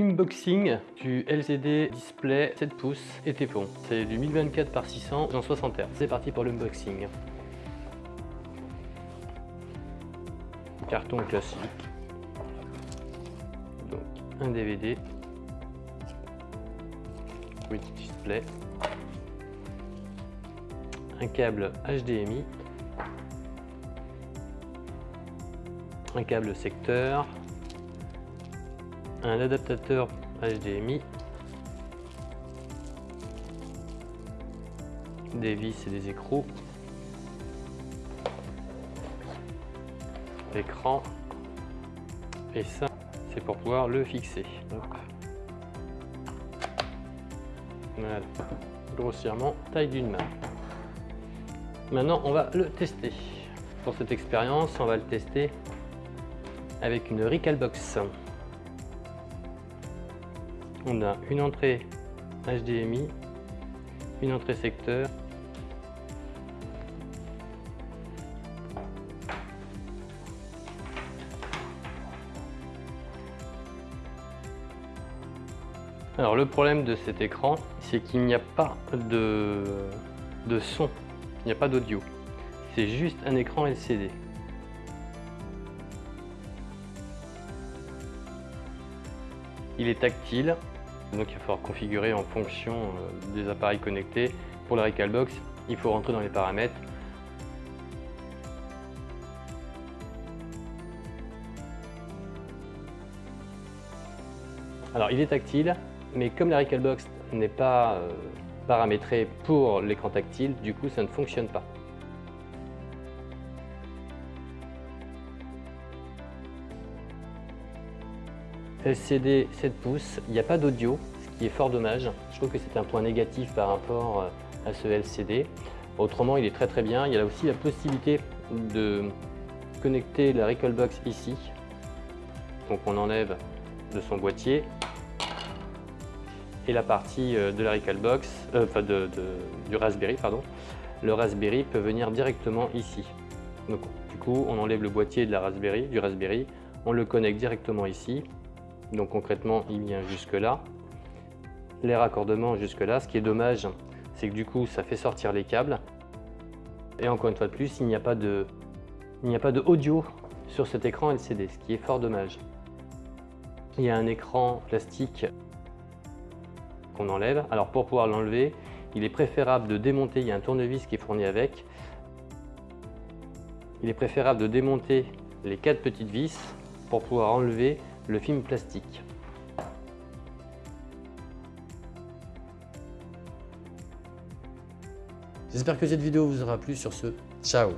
unboxing du LCD display 7 pouces et Teflon. C'est du 1024 par 600 en 60 Hz. C'est parti pour l'unboxing. Carton classique. Donc un DVD. Oui, display. Un câble HDMI. Un câble secteur un adaptateur HDMI, des vis et des écrous, l'écran, et ça c'est pour pouvoir le fixer. Voilà, grossièrement taille d'une main. Maintenant on va le tester. Pour cette expérience, on va le tester avec une Recalbox on a une entrée HDMI, une entrée secteur, Alors le problème de cet écran, c'est qu'il n'y a pas de, de son, il n'y a pas d'audio. C'est juste un écran LCD. Il est tactile, donc il va falloir configurer en fonction euh, des appareils connectés. Pour la Recalbox, il faut rentrer dans les paramètres. Alors il est tactile, mais comme la Recalbox n'est pas euh, paramétrée pour l'écran tactile, du coup ça ne fonctionne pas. LCD 7 pouces, il n'y a pas d'audio, ce qui est fort dommage. Je trouve que c'est un point négatif par rapport euh, à ce LCD. Autrement, il est très très bien. Il y a aussi la possibilité de connecter la Recalbox ici. Donc on enlève de son boîtier et la partie euh, de la Recalbox, euh, enfin de, du Raspberry, pardon. Le Raspberry peut venir directement ici. Donc du coup, on enlève le boîtier de la Raspberry, du Raspberry, on le connecte directement ici donc concrètement, il vient jusque là. Les raccordements jusque là. Ce qui est dommage, c'est que du coup, ça fait sortir les câbles. Et encore une fois de plus, il n'y a pas de, il n'y a pas de audio sur cet écran LCD, ce qui est fort dommage. Il y a un écran plastique qu'on enlève. Alors pour pouvoir l'enlever, il est préférable de démonter, il y a un tournevis qui est fourni avec. Il est préférable de démonter les quatre petites vis pour pouvoir enlever le film plastique. J'espère que cette vidéo vous aura plu. Sur ce, ciao